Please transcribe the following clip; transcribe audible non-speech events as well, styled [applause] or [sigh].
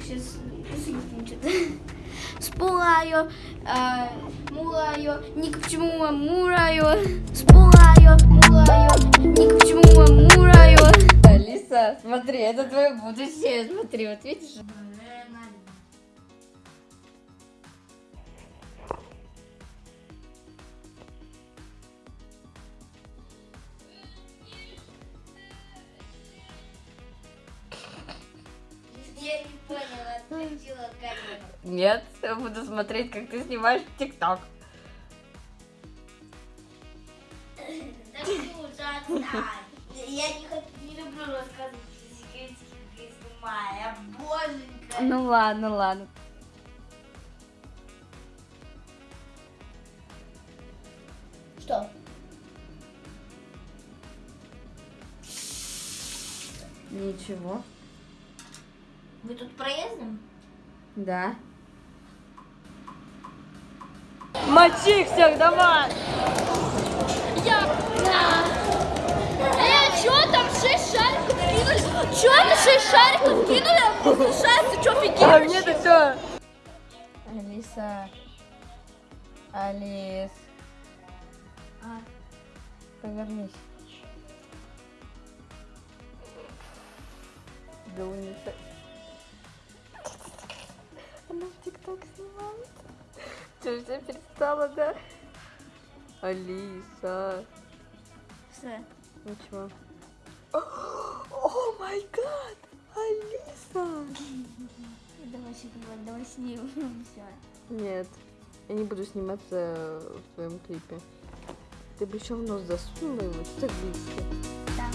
сейчас Спулаю, э, мулаю, ни к чему мураю. Спулаю, мулаю, ни к чему мураю. Алиса, смотри, это твое будущее. Смотри, вот видишь? Нет, я буду смотреть, как ты снимаешь ТикТок. Отстань. Я не, люблю рассказывать секретики, снимаю. Боженька. Ну ладно, ладно. Что? Ничего. Вы тут проездом? Да. Мочи всех, давай! Э, чё там шесть шариков кинули? Чё это шесть шариков кинули? А возвышается, чё А офигели? мне-то все. Алиса. Алис. А. Повернись. Да унесет. Ты уже перестала, да? Алиса. Что? Ничего. О май гад! Алиса! [laughs] Давай снимай, давай снимем. Все. Нет, я не буду сниматься в твоем клипе. Ты бы еще в нос засунула его, что так близко.